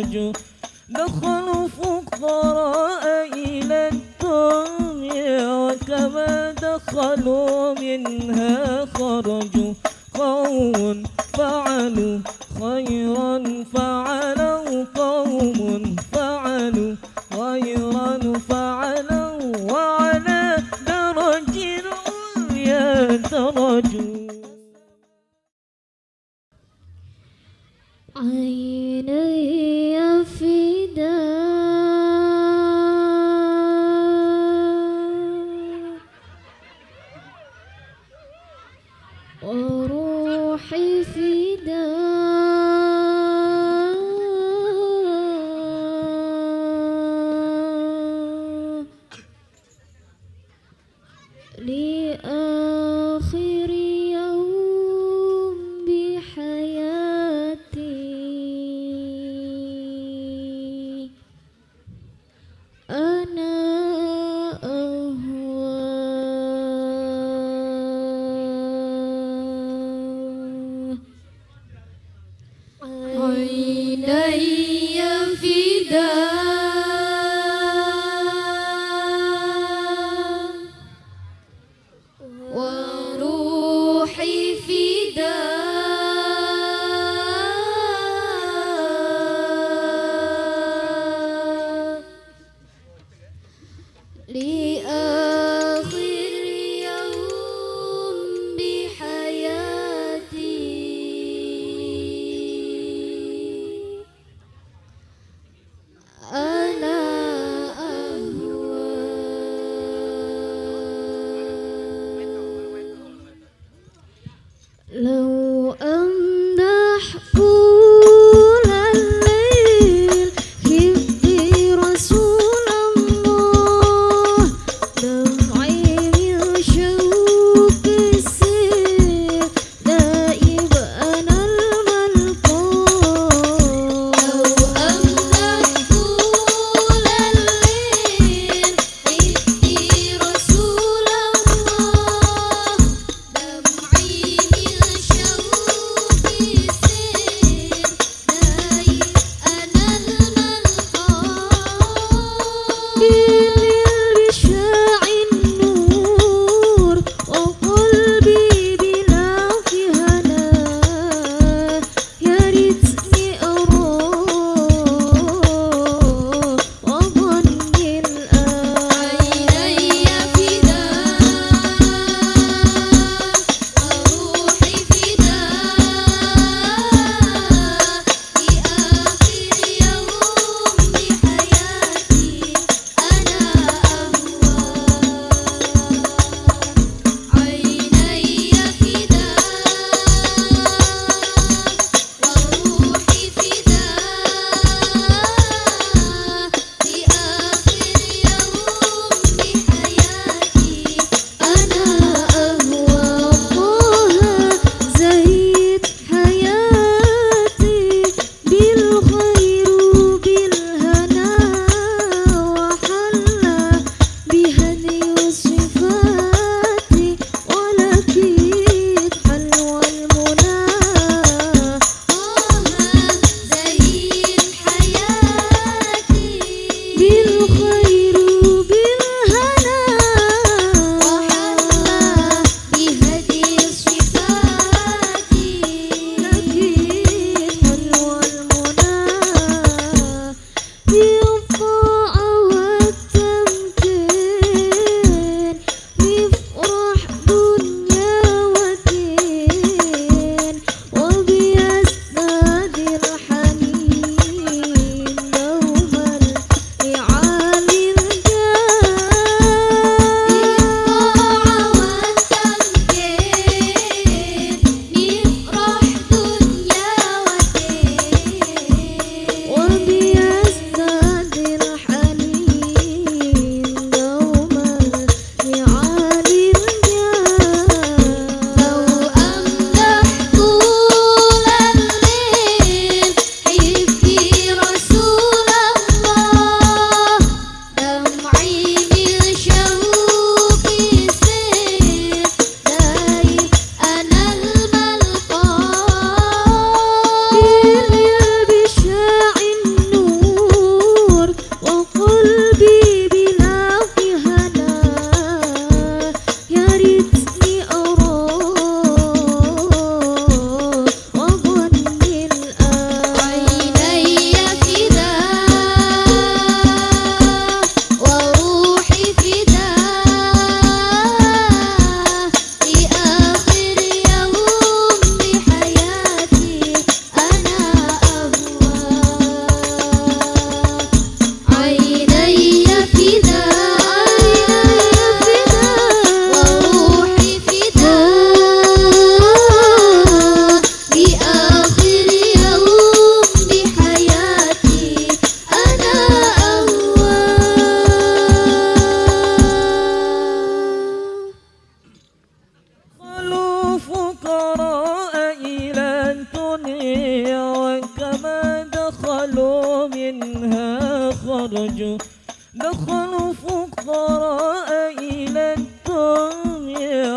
خرجوا دخلوا فقراء إلى الدنيا وكما دخلوا منها خرجوا قوم فعلوا خيرا فعلوا قوم فعلوا خيرا فعلوا وعلى درج العليا درجوا عيني وروحي فداء لآخر عيني خرجوا